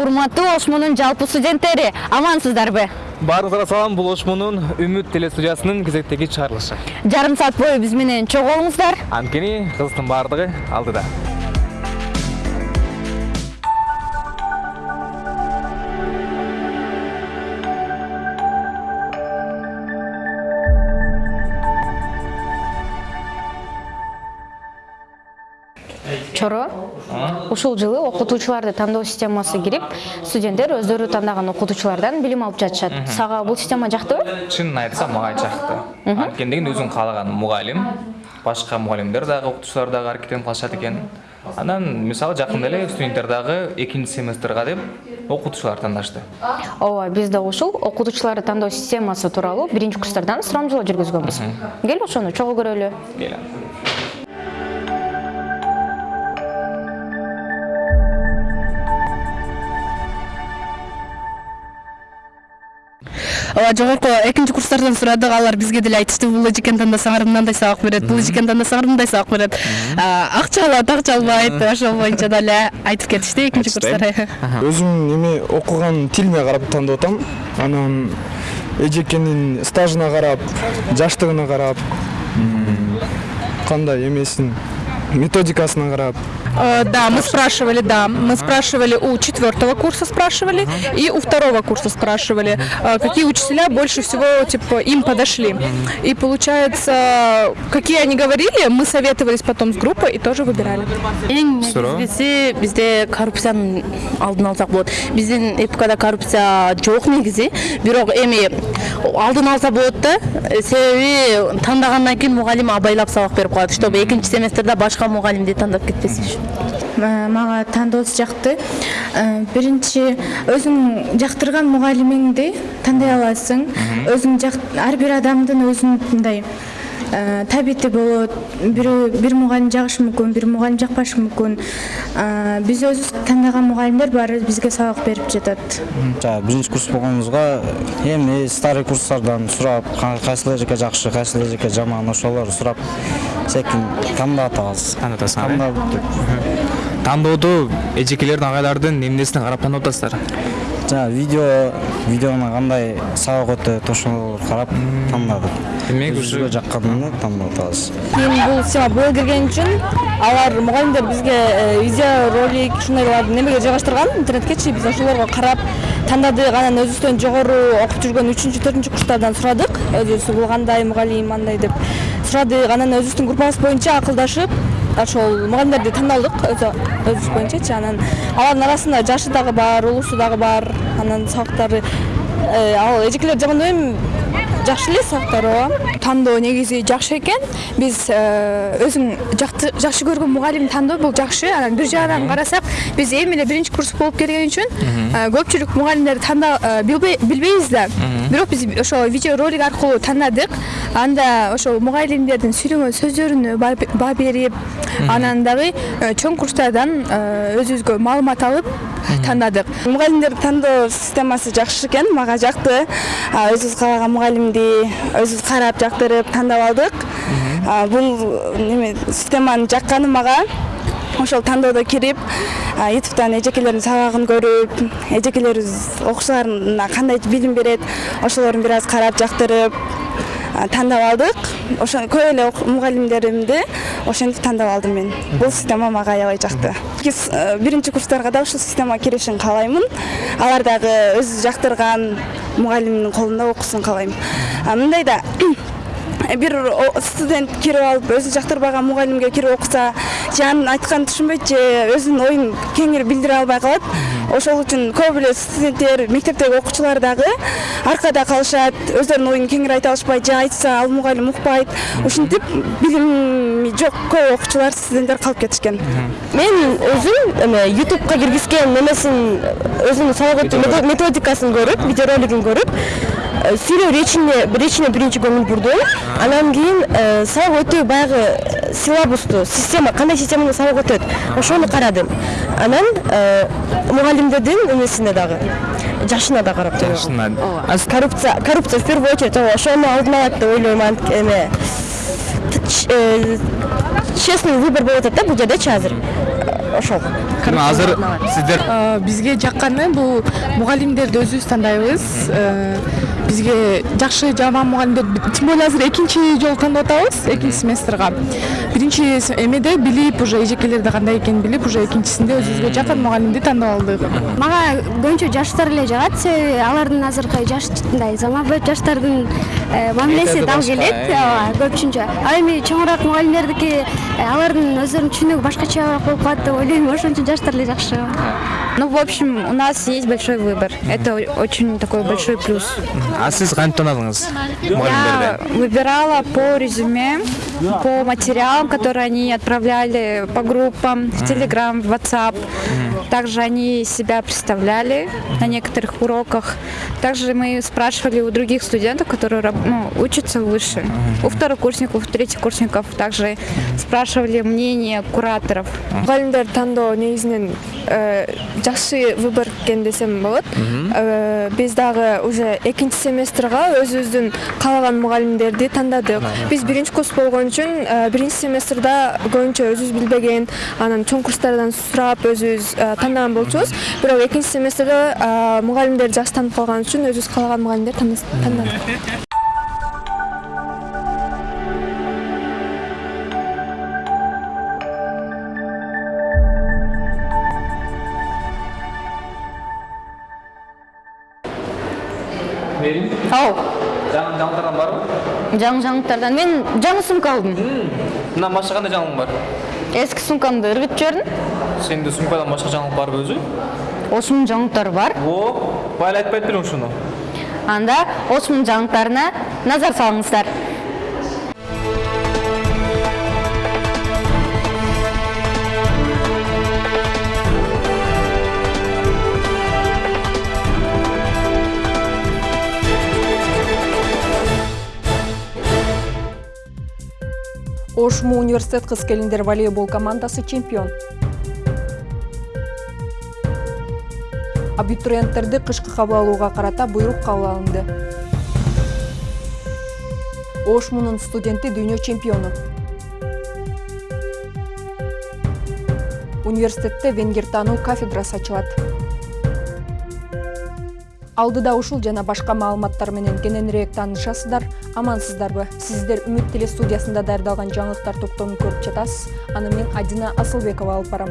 урматтуу ошмунун жалпы студенттери амансыздарбы баарыңыздарга салам бул ошмунун үмүт телестудиясынын кезектеги чыгарылышы жарым саат бою биз менен чогуу болуңуздар анткени кызыктын баардыгы алдыда. Ушул жылы окутуучуларды тандоо системасы кирип студенттер өздөрү тандаган окутуучулардан билим алып жатышат. Сага бул система жактыбы чынын айтсам мага жакты. Анткени деген өзүң каалаган мугалим башка мугалимдер дагы окутуучулар дагы аракеттенип калышат экен. Анан мисалы жакында эле студенттер дагы экинчи семестрга деп окутуучулар тандашты. Ооба биз да ушул окутуучуларды тандоо системасы тууралуу биринчи курстардан сурамжылоо жүргүзгөнбүз. Кел ошону чогуу көрөлү. Ооба жогорку экинчи курстардан сурадык. Алар бизге деле айтышты. Бул эжекен тандасаңар мындай сабак берет бул эжекен тандасаңар мындай сабак берет. А, акча алат акча албайт ошол боюнча дагы айтып кетишти экинчи курстар өзүм эме окуган тилиме карап тандап атам. Анан эжекенин стажына карап жаштыгына карап кандай эмесин методикасына карап Да, мы спрашивали, да. Мы спрашивали у четвертого курса спрашивали и у второго курса спрашивали, э, какие учителя больше всего типа им подошли. И получается, какие они говорили, мы советовались потом с группой и тоже выбирали. алдын коррупция бирок эми алса болот да Э, себеби тандагандан кийин мугалим абайлап сабак берип коет чтобы экинчи семестрде башка мугалимди тандап кетпес үчүн Э, мага тандоосу жакты. Э, биринчи өзүң жактырган мугалимиңди тандай аласың. Өзүң ар бир адамдын өзүнүн мындай э, табити болот. Бирөө бир мугалим жагышы мүмкүн бир мугалим жакпашы мүмкүн. Э, биз өзүбүз тандаган мугалимдер баары бизге сабак берип жатат. Жаңағы биринчи курс болгонубузга эми старый курстардан сурап ка- кайсыл эжеке жакшы кайсыл эжеке жаман ошолорду сурап секин тандап атабыз Тандап атасыңар, э? тандап тандоодо эжекелердин агайлардын эмнесине карап тандап атасыздар жаңағы видео видеону кандай сабак өтөт ошолорду карап тандадык? Демек өзүбүзгө жакканын тандап атабыз кийин бул система быйыл кирген үчүн алар мугалимдер бизге э, видео ролик ушундайларды немеге жайгаштырган интернеткечи биз ошолорго карап тандадык анан өзүбүздөн жогору окуп жүргөн үчүнчү төртүнчү курстардан сурадык. Өзүбүз бул кандай мугалим андай деп сурадык. Анан өзүбүздүн группабыз боюнча акылдашып ошол мугалимдерди тандалдык. Өзү өзүбүз боюнчачы. Анан алардын арасында жашы дагы бар улуусу дагы бар анан сабактары ал эжекелер жаман эми жакшы эле сабактар ооба тандоо негизи жакшы экен. Биз э, өзүң жакты- жакшы көргөн мугалим тандоо бул жакшы. Анан бир жагынан карасак биз эми эле биринчи курс болуп келген үчүн э, көпчүлүк мугалимдерди танда э, билбей- билбейбиз да. Бирок биз ошо видео ролик аркылуу таандадык анда ошол мугалимдердин сүйлөгөн сөздөрүнө ба- баа берип анан дагы чоң курстардан өзүбүзгө маалымат алып тандадык. Мугалимдер тандоо системасы жакшы экен мага жакты. Өзүбүз каалаган мугалимди өзүбүз карап жактырып тандап алдык бул неме системанын жакканы мага ошол тандоодо кирип ютубтан эжекелердин сабагын көрүп эжекелерибиз окуучуларына кандай билим берет ошолорун бир аз карап жактырып тандап алдык ошо көп эле мугалимдеримди ошентип тандап алдым мен. Бул система мага аябай жакты биринчи курстарга да ушул система киришин каалаймын алар дагы өзү жактырган мугалимдин колунда окусун каалайм мындай да бир о- студент кирип алып өзү жактырбаган мугалимге кирип окуса же анын айтканын түшүнбөйт же өзүнүн оюн кеңири билдире албай калат. Ошол үчүн көп эле студенттер мектептеги окуучулар дагы аркада калышат өздөрүнүн оюн кеңири айта алышпайт же айтса ал мугалим укпайт. Ушинтип билими жок көп окуучулар студенттер калып кетишкен. Мен өзүм эме ютубка киргизген немесин өзүнүн сабак өтүү мето- методикасын көрүп видеоролигин көрүп сүйлөү речине речине биринчи көңүл бурдум анан кийин э, сабак өтүү баягы силабусту система кандай система менен сабак өтөт ошону карадым анан э, мугалимдердин эмесине дагы. Жашына да карап Жашына. коррупция коррупция в первую очередь ошону алдын алат деп ойлойм эме. Э, честный выбор болуп атат да бул жердечи азыр ошол мына азыр сиздер Э, бизге жакканы бул мугалимдерди өзүбүз тандайбыз. Э, бизге жакшы жаман мугалимдер тем более азыр экинчи жолу тандап атабыз экинчи семестрга биринчи эмеде билип уже эжекелерди кандай экенин билип уже экинчисинде өзүбүзгө жакын мугалимди тандап алдык мага көбүнчө жаштар эле жагат себеби алардын азыркы жаш мындай заманбап жаштардын э, мамилеси дал келет э. ооба көпүнчө ал эми чоңураак мугалимдердики э, алардын өздөрүнүн түшүнүгү башкачараак болуп калат деп ойлойм ошон үчүн жаштар эле жакшы Ну, в общем, у нас есть большой выбор. Это очень такой большой плюс. А сиз кантип таанадыңыз Я выбирала по резюме, по материалам, которые они отправляли по группам, в Telegram, в WhatsApp. Также они себя представляли на некоторых уроках. Также мы спрашивали у других студентов, которые ну, учатся выше. У второкурсников, у третьекурсников также спрашивали мнение кураторов. мұғалімдер таңдау негізінен ә, э, жақсы выбор екен десем болады ә, э, біз дағы уже екінші семестрға өз өзіміздің қалаған мұғалімдерді таңдадық біз бірінші курс болған үшін ә, бірінші семестрда көбінше өзіміз білбеген анан чоң курстардан сұрап өзіміз ә, тандаган болчубуз. Бирок экинчи семестрде мугалимдер жакшы таанып калган үчүн өзүбүз каалаган мугалимдерди тандадык ау. Жаңы жаңылтардан барбы жаңы жаңылыктардан мен жаңы сумка алдым. Мындан башка кандай жаңылык бар эски сумкамды ыргытып жибердим сенде сумкадан башка жаңылык барбы өзү осунун жаңылыктары бар. О байла айтпайт белең ушуну анда осунун жаңылыктарына назар салыңыздар. Ошму университет кыз келиндер волейбол командасы чемпион. Абитуриенттерди кышкы кабыл алууга карата буйрук кабыл алынды. Ошмунун студенти дүйнө чемпиону. Университетте венгер таануу кафедрасы ачылат. Алдыда ушул жана башка маалыматтар менен кененирээк таанышасыздар амансыздарбы? Сиздер үмүт теле студиясында даярдалган жаңылыктар топтомун көрүп жатасыз. Аны мен адина асылбекова алып барам.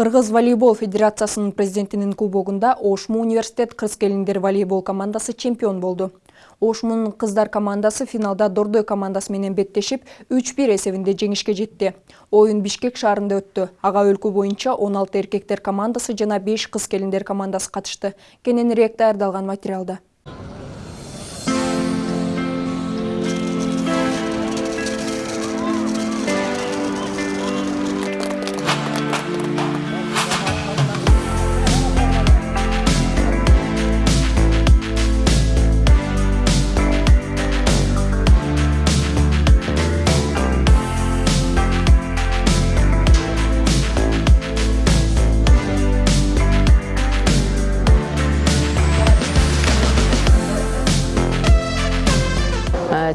Кыргыз волейбол федерациясынын президентинин кубогунда ошму университет кыз келиндер волейбол командасы чемпион болду ошмунун кыздар командасы финалда дордой командасы менен беттешип үч бир эсебинде жеңишке жетти оюн бишкек шаарында өттү ага өлкө боюнча он алты эркектер командасы жана беш кыз келиндер командасы катышты кененирээк даярдалган материалда.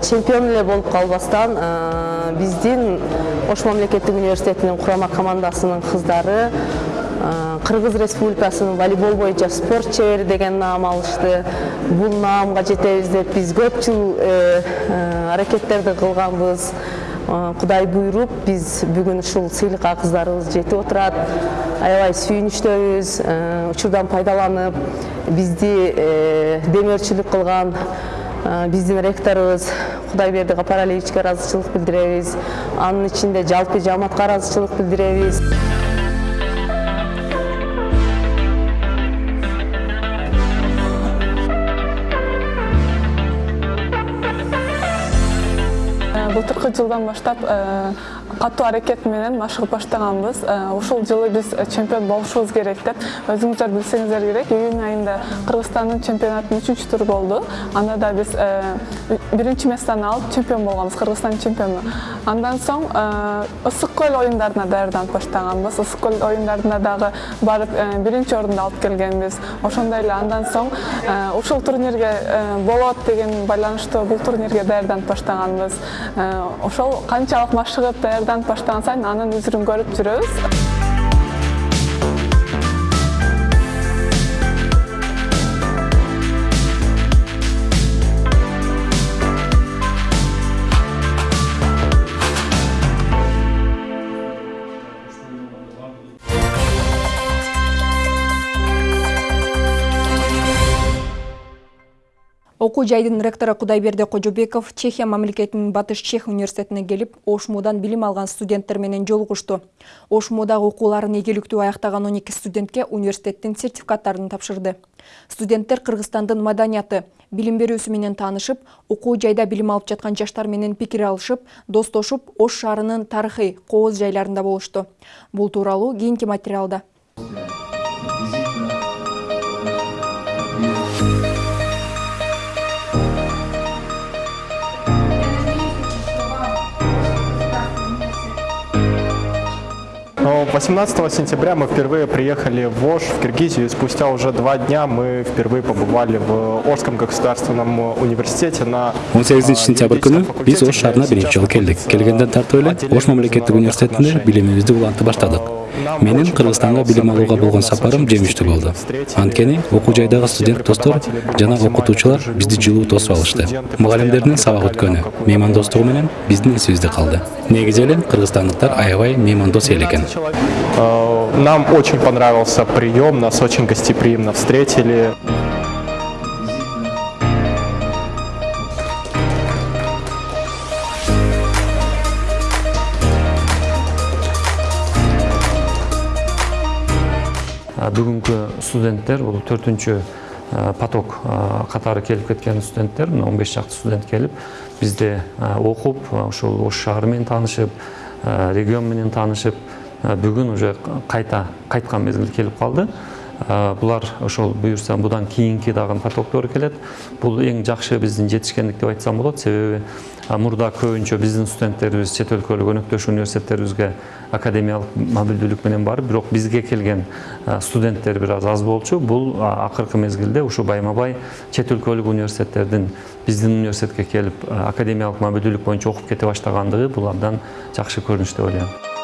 Чемпион эле болуп калбастан биздин ош мамлекеттик университетинин курама командасынын кыздары кыргыз республикасынын волейбол боюнча спорт чебери деген наам алышты. Бул наамга жетебиз деп биз көп жыл аракеттерди кылганбыз кудай буйруп биз бүгүн ушул сыйлыкка кыздарыбыз жетип отурат аябай сүйүнүчтөбүз учурдан пайдаланып бизди демөөрчүлүк кылган биздин ректорубуз кудайберди капаралиевичке ыраазычылык билдиребиз анын ичинде жалпы жамаатка ыраазычылык билдиребиз былтыркы жылдан баштап катуу аракет менен машыгып баштаганбыз. Ушул жылы биз чемпион болушубуз керек деп өзүңүздөр билсеңиздер керек. Июнь айында кыргызстандын чемпионатынын үчүнчү туру болду. Анда да биз биринчи местону алып чемпион болгонбуз кыргызстандын чемпиону. Андан соң ысык көл оюндарына даярданып баштаганбыз. Ысык көл оюндарына дагы барып биринчи орунду алып келгенбиз. Ошондой эле андан соң ушул турнирге болот деген байланыштуу бул турнирге даярданып баштаганбыз. Ошол канчалык машыгып баштаган сайын анын үзүрүн көрүп жүрөбүз окуу жайдын ректору кудайберди кожобеков чехия мамлекетинин батыш чех университетине келип ошмудан билим алган студенттер менен жолугушту. Ошмудагы окууларын ийгиликтүү аяктаган он эки студентке университеттин сертификаттарын тапшырды. Студенттер кыргызстандын маданияты билим берүүсү менен таанышып окуу жайда билим алып жаткан жаштар менен пикир алышып достошуп ош шаарынын тарыхый кооз жайларында болушту. Бул тууралуу кийинки материалда 18 сентября мы впервые приехали в Ош, в Киргизию, и спустя уже два дня мы впервые побывали в Ошском государственном университете на 18 сентябрь күнү биз Ош шаарына биринчи жолу келдик. Келгенден тартып эле Ош мамлекеттик университетинде билимибизди улантып баштадык. Менин Кыргызстанга билим алууга болгон сапарым жемиштүү болду. Анткени окуу жайдагы студент достор жана окутуучулар бизди жылуу тосуп алышты. Мугалимдердин сабак өткөнү, меймандостугу менен биздин эсибизде калды. Негизи эле кыргызстандыктар аябай меймандос эл экен. Нам очень понравился прием, нас очень гостеприимно встретили. Бүгүнкү студенттер бул төртүнчү поток катары келип кеткен студенттер мына он беш студент келип бизде окуп ушул ош шаары менен таанышып регион менен таанышып уже кайта кайткан мезгил келип калды булар ошол буюрса будан кийинки дагы потоктор келет бул эң жакшы биздин жетишкендик деп айтсам болот себеби мурда көбүнчө биздин студенттерибиз чет өлкөлүк өнөктөш университеттерибизге академиялык мобилдүүлүк менен барып бирок бизге келген студенттер бир аз аз болчу бул акыркы мезгилде ушу байма бай чет өлкөлүк университеттердин биздин университетке келип академиялык мобилдүүлүк боюнча окуп кете баштагандыгы бул абдан жакшы көрүнүш деп ойлойм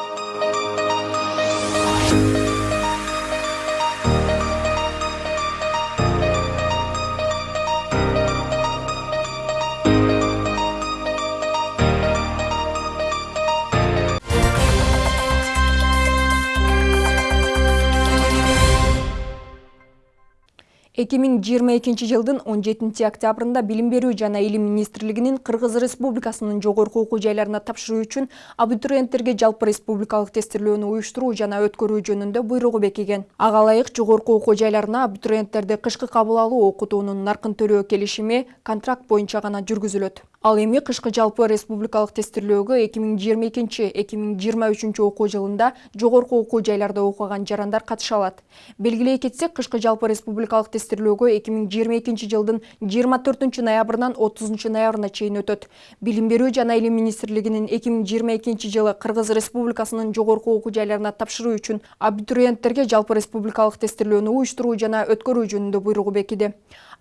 эки миң жыйырма экинчи жылдын он жетинчи октябрында билим берүү жана илим министрлигинин кыргыз республикасынын жогорку окуу жайларына тапшыруу үчүн абитуриенттерге жалпы республикалык тестирлөөнү уюштуруу жана өткөрүү жөнүндө буйругу бекиген ага ылайык жогорку окуу жайларына абитуриенттерди кышкы кабыл алуу окутуунун наркын төлөө келишими контракт боюнча гана жүргүзүлөт. Ал эми кышкы жалпы республикалык тестирлөөгө эки миң жыйырма экинчи эки миң жыйырма үчүнчү окуу жылында жогорку окуу жайларда окуган жарандар катыша алат белгилей кетсек кышкы жалпы республикалык тестирлөөгө эки миң жыйырма экинчи жылдын жыйырма төртүнчү ноябрынан отузунчу ноябрына чейин өтөт билим берүү жана илим министрлигинин эки миң жыйырма экинчи жылы кыргыз республикасынын жогорку окуу жайларына тапшыруу үчүн абитуриенттерге жалпы республикалык тестирлөөнү уюштуруу жана өткөрүү жөнүндө буйругу бекиди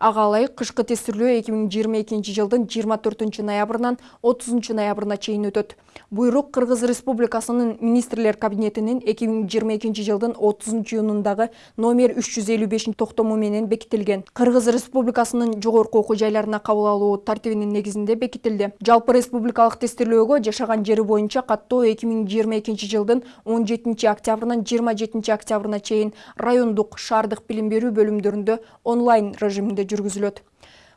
ага ылайык кышкы тестирлөө эки миң жыйырма экинчи жылдын жыйырма төртүнчү ноябрынан отузунчу ноябрына чейин өтөт буйрук кыргыз республикасынын министрлер кабинетинин эки миң жыйырма экинчи жылдын отузунчу июнундагы номер үч жүз элүү бешинчи токтому менен бекитилген. Кыргыз республикасынын жогорку окуу жайларына кабыл алуу тартибинин негизинде бекитилди. Жалпы республикалык тестирлөөгө жашаган жери боюнча каттоо эки миң жыйырма экинчи жылдын он жетинчи октябрынан жыйырма жетинчи октябрына чейин райондук шаардык билим берүү бөлүмдөрүндө онлайн режиминде жүргүзүлөт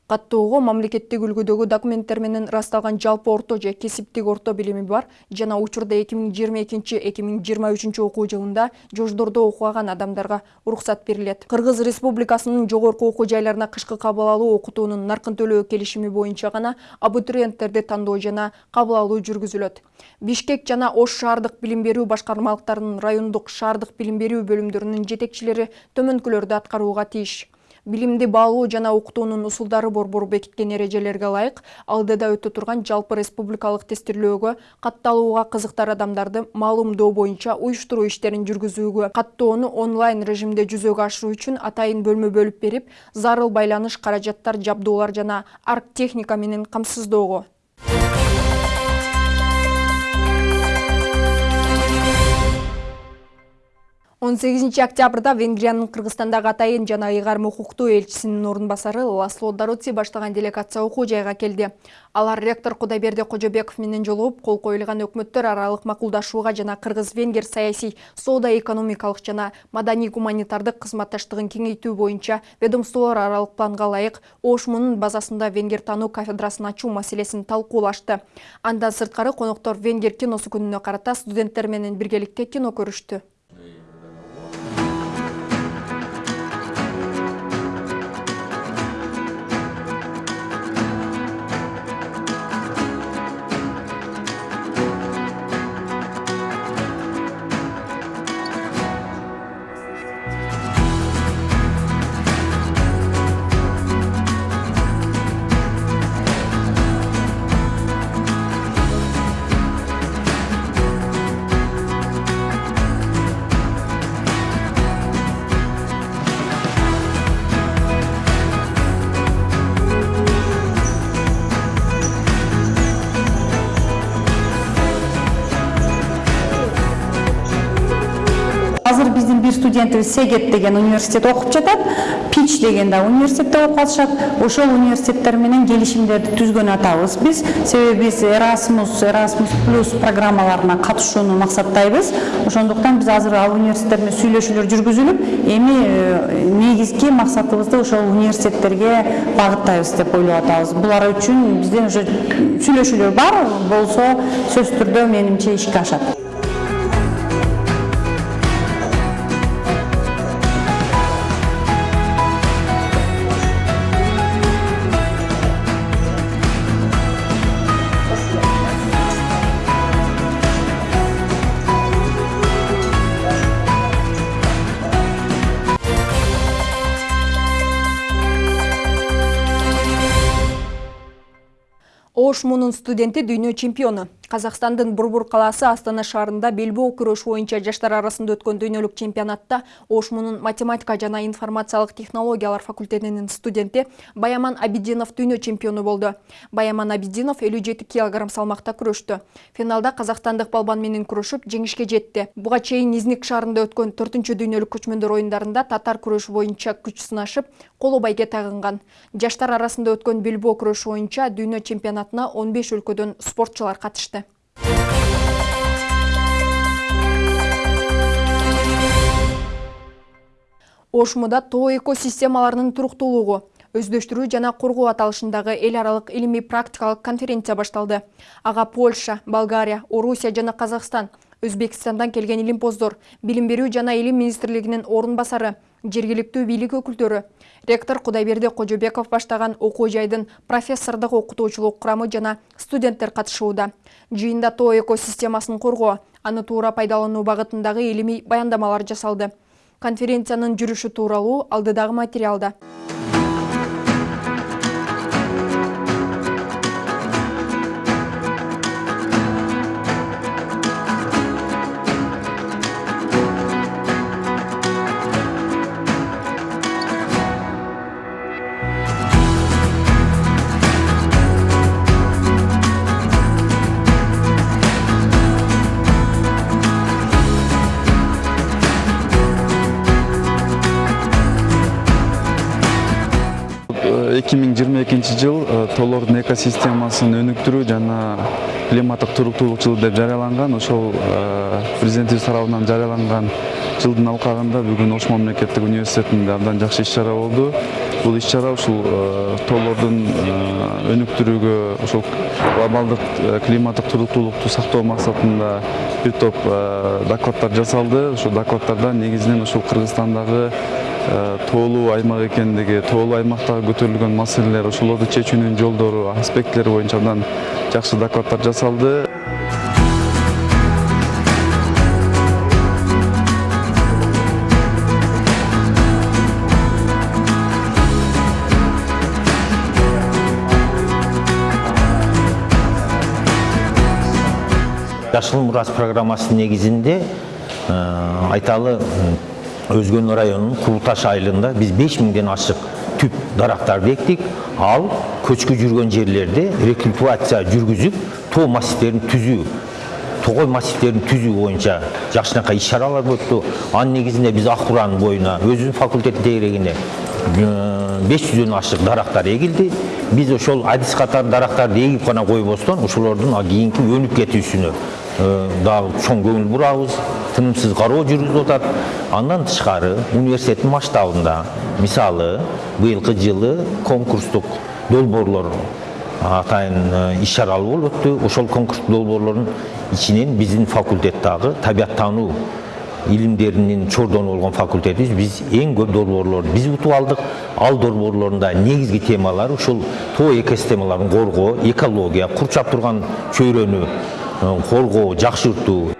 каттоого мамлекеттик үлгүдөгү документтер менен ырасталган жалпы орто же кесиптик орто билими бар. Жана учурда эки миң жыйырма экинчи эки миң жыйырма үчүнчү окуу жылында жождордо окуган адамдарга уруксат берилет. Кыргыз республикасынын жогорку окуу жайларына кышкы кабыл алуу окутуунун наркын төлөө келишими боюнча гана абитуриенттерди тандоо жана кабыл алуу жүргүзүлөт. Бишкек жана ош шаардык билим берүү башкармалыктарынын райондук шаардык билим берүү бөлүмдөрүнүн жетекчилери төмөнкүлөрдү аткарууга тийиш билимди баалоо жана окутуунун усулдары борбору бекиткен эрежелерге ылайык. Алдыда өтө турган жалпы республикалык тестирлөөгө катталууга кызыктар адамдарды маалымдоо боюнча уюштуруу иштерин жүргүзүүгө каттоону онлайн режимде жүзөгө ашыруу үчүн атайын бөлмө бөлүп берип зарыл байланыш каражаттар жабдуулар жана арктехника менен камсыздоого 18 октябрда Венгриянын Кыргызстандагы атайын жана ыйгарым укуктуу элчисинин орун басары Ласло Даруци баштаган делегация окуу жайга келди. Алар ректор Кудайберди Кожобеков менен жолугуп, кол коюлган өкмөттөр аралык макулдашууга жана кыргыз-венгер саясий, соода-экономикалык жана маданий-гуманитардык кызматташтыгын кеңейтүү боюнча ведомстволор аралык планга ылайык Ош мунун базасында венгер тануу кафедрасын ачуу маселесин талкуулашты. Андан сырткары коноктор венгер киносу күнүнө карата студенттер менен биргеликте кино көрүштү. Азыр биздин бир студентибиз сегет деген университет окуп жатат пич деген да университетте окуп атышат ошол университеттер менен келишимдерди түзгөн атабыз биз себеби биз эрасмус эрасмус плюс программаларына катышууну максаттайбыз. Ошондуктан биз азыр ал университеттер менен сүйлөшүүлөр жүргүзүлүп эми негизги максатыбызды ошол университеттерге багыттайбыз деп ойлоп атабыз. Булар үчүн бизден уже сүйлөшүүлөр бар болсо сөзсүз түрдө менимче ишке ашат. Ош мунун студенти дүйнө чемпиону Казакстандын Бурбур калаасы Астана шаарында белбоо күрөш боюнча жаштар арасында өткөн дүйнөлүк чемпионатта Ошмунун математика жана информациялык технологиялар факультетинин студенти Баяман Абидинов дүйнө чемпиону болду. Баяман Абидинов 57 кг салмакта күрөштү. Финалда казакстандык балбан менен күрөшүп жеңишке жетти. Буга чейин Изник шаарында өткөн 4 дүйнөлүк көчмөндөр оюндарында татар күрөшү боюнча күч сынашып, коло байге тагынган. Жаштар арасында өткөн белбоо күрөшү боюнча дүйнө чемпионатына 15 өлкөдөн спортчулар катышты. Ошмуда тоо экосистемаларынын туруктуулугу өздөштүрүү жана коргоо аталышындагы эл аралык илимий практикалык конференция башталды. Ага польша болгария орусия жана казакстан өзбекстандан келген илимпоздор билим берүү жана илим министрлигинин орун басары жергиликтүү бийлик өкүлдөрү. Ректор кудайберди кожобеков баштаган окуу жайдын профессордук окутуучулук курамы жана студенттер катышууда. Жыйында тоо экосистемасын коргоо аны туура пайдалануу багытындагы илимий баяндамалар жасалды конференциянын жүрүшү тууралуу алдыдагы материалда. Тоолордун экосистемасын өнүктүрүү жана климаттык туруктуулук жылы деп жарыяланган ошол президентибиз тарабынан жарыяланган жылдын алкагында бүгүн ош мамлекеттик университетинде абдан жакшы иш чара болду. Бул иш чара ушул тоолордун өнүктүрүүгө ошол глобалдык климаттык туруктуулукту сактоо максатында бир топ докладдар жасалды. Ушул докладдарда негизинен ушул кыргызстандагы тоолуу аймак экендиги тоолуу аймактагы көтөрүлгөн маселелер ошолорду чечүүнүн жолдору аспектилери боюнча абдан жакшы докладдар жасалды. Жашыл мурас программасынын негизинде айталы өзгөн районунун култаш айылында биз беш миңден ашык түп дарактарды эктик ал көчкү жүргөн жерлерде рекультивация жүргүзүп тоо массивдерин түзүү тогой массивдерин түзүү боюнча жакшынакай иш чаралар өттү анын негизинде биз ак буранын боюна өзүбүздүн факультет тегерегине беш жүздөн ашык дарактар эгилди биз ошол адис катары дарактарды эгип гана койбостон ошолордун кийинки өнүп кетүүсүнө дагы чоң көңүл бурабыз тынымсыз кароо жүргүзүп атат андан тышкары университеттин масштабында мисалы быйылкы жылы конкурстук долбоорлор атайын иш чаралуу болуп өттү ошол конкурстук долбоорлордун ичинен биздин факультет дагы табияттануу илимдеринин чордону болгон факультетибиз биз эң көп долбоорлорду биз утуп алдык ал долбоорлордун негизги темалары ушул тоо экосистемаларын коргоо экология курчап турган чөйрөнү коргоо жакшыртуу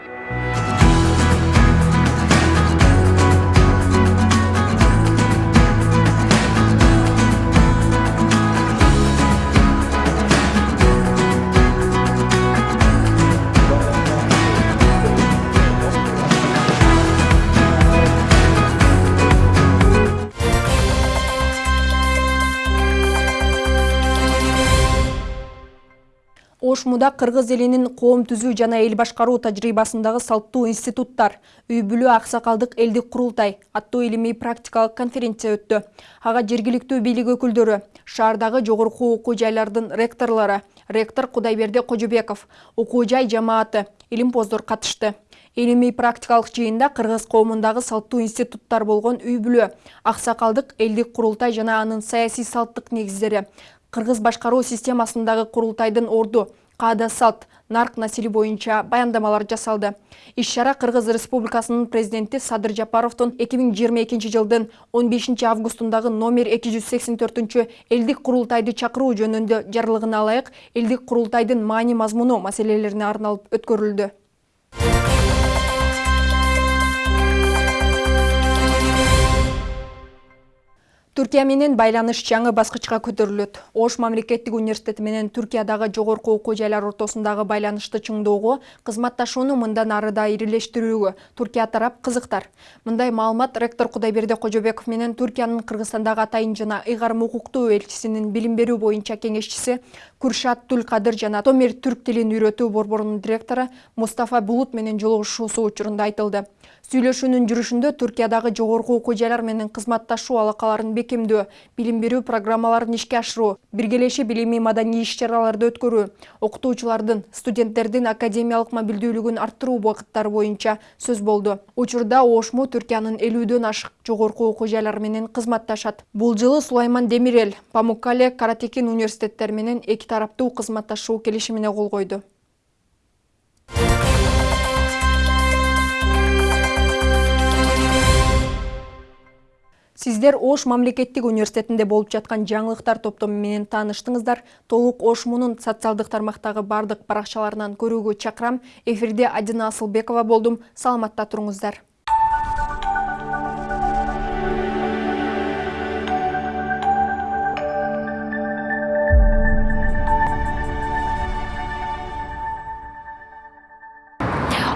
ошмуда кыргыз элинин коом түзүү жана эл башкаруу тажрыйбасындагы салттуу институттар үй бүлө аксакалдык элдик курултай аттуу илимий практикалык конференция өттү. Ага жергиликтүү бийлик өкүлдөрү шаардагы жогорку окуу жайлардын ректорлору ректор кудайберди кожобеков окуу жай жамааты илимпоздор катышты. Илимий практикалык жыйында кыргыз коомундагы салттуу институттар болгон үй бүлө аксакалдык элдик курултай жана анын саясий салттык негиздери кыргыз башкаруу системасындагы курултайдын орду каада салт. Нарк населе боюнча баяндамалар жасалды. Иш чара кыргыз республикасынын президенти садыр жапаровдун эки миң жыйырма экинчи жылдын он бешинчи августундагы номер эки жүз сексен төртүнчү элдик курултайды чакыруу жөнүндө жарлыгына ылайык элдик курултайдын маани мазмуну маселелерине арналып өткөрүлдү түркия менен байланыш жаңы баскычка көтөрүлөт. Ош мамлекеттик университети менен түркиядагы жогорку окуу жайлар ортосундагы байланышты чыңдоого кызматташууну мындан ары да ирилештирүүгө туркия тарап кызыктар. Мындай маалымат ректор кудайберди кожобеков менен түркиянын кыргызстандагы атайын жана ыйгарым укуктуу элчисинин билим берүү боюнча кеңешчиси куршат тулкадыр жана томир түрк тилин үйрөтүү борборунун директору мустафа булут менен жолугушуусу учурунда айтылды сүйлөшүүнүн жүрүшүндө түркиядагы жогорку окуу жайлар менен кызматташуу алакаларын бекемдөө билим берүү программаларын ишке ашыруу биргелешип илимий маданий иш чараларды өткөрүү окутуучулардын студенттердин академиялык мобилдүүлүгүн арттыруу багыттары боюнча сөз болду. Учурда ошму түркиянын элүүдөн ашык жогорку окуу жайлары менен кызматташат. Бул жылы сулайман демирел памуккале каратекин университеттери менен эки тараптуу кызматташуу келишимине кол койду сиздер ош мамлекеттик университетинде болуп жаткан жаңылыктар топтому менен тааныштыңыздар. Толук ошмунун социалдык тармактагы бардык баракчаларынан көрүүгө чакырам. Эфирде адина асылбекова болдум. Саламатта туруңуздар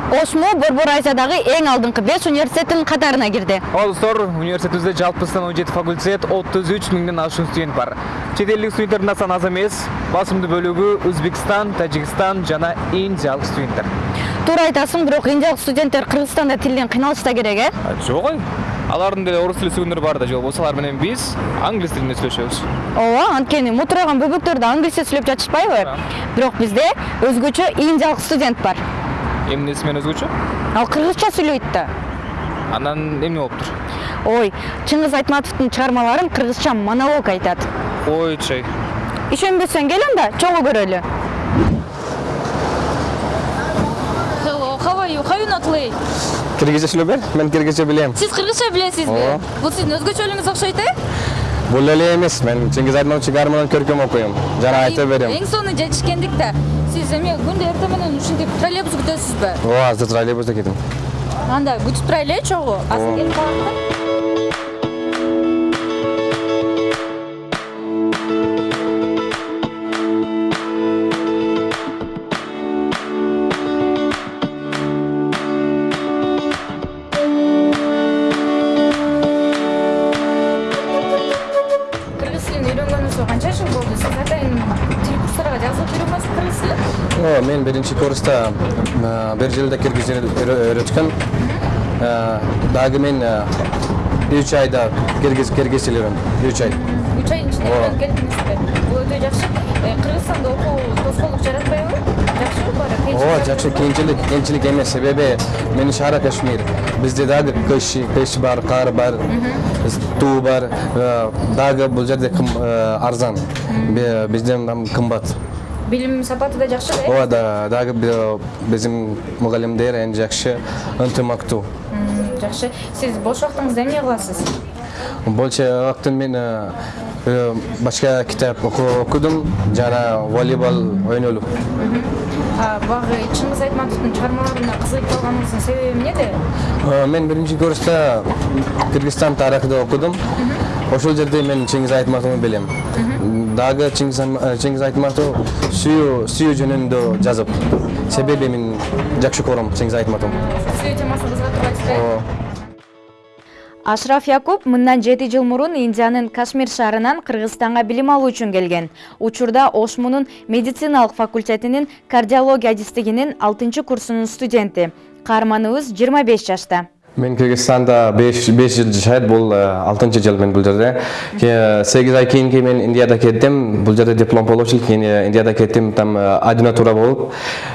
ошму борбор азиядагы эң алдыңкы беш университеттин катарына кирди. Ооба достор университетибизде жалпысынан он жети факультет отуз үч миңден ашуун студент бар. Чет элдик студенттердин да саны аз эмес. Басымдуу бөлүгү өзбекстан тажикстан жана индиялык студенттер. Туура айтасың бирок индиялык студенттер кыргызстанда тилден кыйналышса керек э? Жок ой. Алардын деле орус тили сөйгөндөр бар да же болбосо алар менен биз англис тилинде сүйлөшөбүз. Ооба анткени мутураган бөбөктөр да англисче сүйлөп жатышпайбы? Бирок бизде өзгөчө индиялык студент бар эмнеси менен өзгөчө ал кыргызча сүйлөйт да анан эмне болуптур ой чыңгыз айтматовдун чыгармаларын кыргызча монолог айтат ой чей ишенбесең кел анда чогуу көрөлү Hello, how are you? How you not late? Киргизче сүйлөбөр, мен киргизче билем. Сиз кыргызча билесизби? Ооба. Бул сиздин өзгөчөлүгүңүз окшойт э? Бул эле эмес, мен Чыңгыз Айтматович чыгармаларын көркөм окуйм. Жана айта берем. Эң сонун жетишкендик да. Сиз эме күндө эртең менен ушинтип троллейбус күтөсүзбү? Ооба, азыр троллейбуста кетим. Анда күтүп турайлы э чогуу. Азыр келип калат да. Биринчи курста бир жылда киргизче өйрөткөн. А, Дагы мен 3 айда киргиз киргиз үйрөндүм. 3 ай. үч айдын ичинде келдиңизби бул өтө жакшы кыргызстанда окуу тоскоолдук жаратпайбы жакшыбы баары Ооба, жакшы кыйынчылык, кыйынчылык эмес. Себеби менин шаара Кашмир. Бизде дагы кыш, кыш бар, кар бар, туу бар. Дагы бул жерде арзан. Бизден кымбат. Билим сапаты да жакшы да Ооба, да, дагы би- биздин мугалимдер эң жакшы, ынтымактуу. Жакшы сиз бош убактыңызда эмне кыласыз Больше вакытын мен башка китап оку- окудум жана волейбол ойнолуп. А, багы чыңгыз айтматовдун чыгармаларына кызыгып калганыңыздын себеби эмнеде Мен биринчи курста Кыргызстан тарыхты окудум. Ошол жерде мен Чыңгыз Айтматовду билем. Дагы Чыңгыз Айтматов сүйүү сүйүү жөнүндө жазып. Себеби мен жакшы көрөм Чыңгыз Айтматовду. сүйүү темасы кызыга турбайсызбы Ооба. ашраф якуп мындан жети жыл мурун индиянын кашмир шаарынан кыргызстанга билим алуу үчүн келген учурда ошмунун медициналык факультетинин кардиология адистигинин алтынчы курсунун студенти каарманыбыз жыйырма беш жашта Мен Кыргызстанда 5 5 жыл жашайт, бул 6 жыл мен бул жерде. 8 ай кийинки мен Индияда кеттим. Бул жерде диплом получил, кийин Индияда кеттим, там ординатура болуп.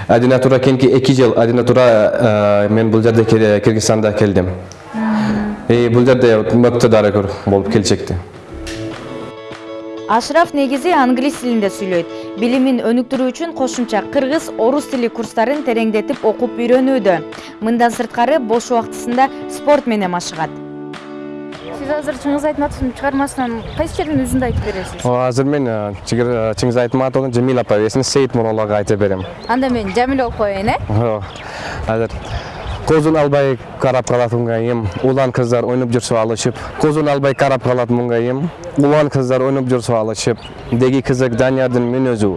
Ординатура кийинки 2 жыл ординатура э, мен бул жерде Кыргызстанда келдим. И бул жерде мыкты дарыгер болуп келчекти. Ашраф негизи англис тилинде сүйлөйт билимин өнүктүрүү үчүн кошумча кыргыз орус тили курстарын тереңдетип окуп үйрөнүүдө мындан сырткары бош убактысында спорт менен машыгат сиз азыр чыңгыз айтматовдун чыгармасынан кайсы жердин үзүндү айтып бересиз О, Азыр мен э, э, Чыңгыз Айтматовдун Жамил апа эсин Сейит Муралага айта берем. анда мен жамиле болуп коеюн э О, Азыр. Көзүн албай карап калат муңайым, улан кыздар ойноп жүрсө алышып. Көзүн албай карап калат муңайым, улан кыздар ойноп жүрсө алышып. Деги кызык Даниярдын мен өзү.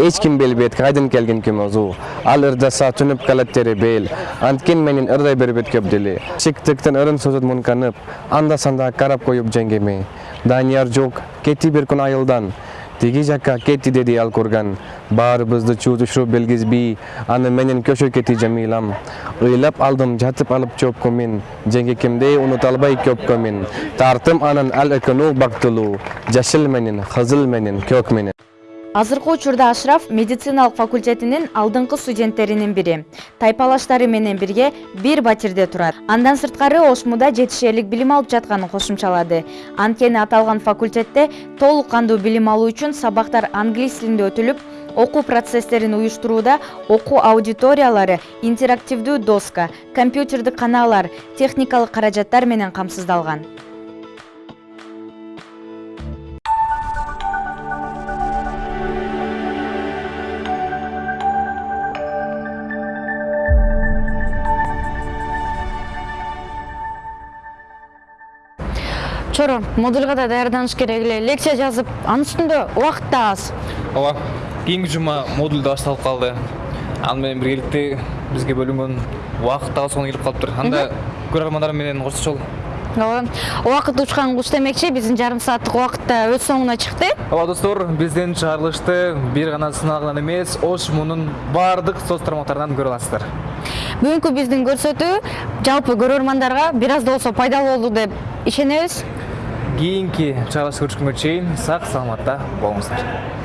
Эч ким билбейт кайдан келген ким өзү. Ал ырдаса түнүп калат тери бел. Анткен менин ырдай бербейт көп дили. Чиктиктен ырын сөзөт мунканып, анда санда карап коюп жеңгеме. Данияр жок, кетти бир күн айылдан. Тиги жакка кетти деди ал курган. Баарыбызды чуу түшүрүп белгизбей, аны менен көчө кетти Жамилам. Ыйлап алдым, жатып алып чөпкө мен. Жеңгекемдей унута албай көпкө мен. Тартым анын ал экөнү бактылуу. Жашыл менен, кызыл менен, көк менен. Азыркы учурда ашраф медициналык факультетинин алдыңкы студенттеринин бири. Тайпалаштары менен бирге бир батирде турат. Андан сырткары ошмуда жетишерлик билим алып жатканын кошумчалады. Анткени аталган факультетте толук кандуу билим алуу үчүн сабактар англис тилинде өтүлүп окуу процесстерин уюштурууда окуу аудиториялары интерактивдүү доска компьютердик каналар техникалык каражаттар менен камсыздалган чоро модульга да даярданыш керек эле лекция жазып анын үстүндө убакыт да аз. Ооба кийинки жума модуль да башталып калды аны менен биргеликте бизге бөлүнгөн убакыт дагы соңуна келип калыптыр анда көрөрмандар менен коштошолу ооба убакыт учкан куш демекчи биздин жарым сааттык убакыт да өз соңуна чыкты ооба достор биздин чыгарылышты бир гана сыналган эмес ош мунун баардык соц тармактарынан көрө аласыздар. Бүгүнкү биздин көрсөтүү жалпы көрөрмандарга бир аз да болсо пайдалуу болду деп ишенебиз чыгарылышты көрүшкөнгө чейин сак саламатта болуңуздар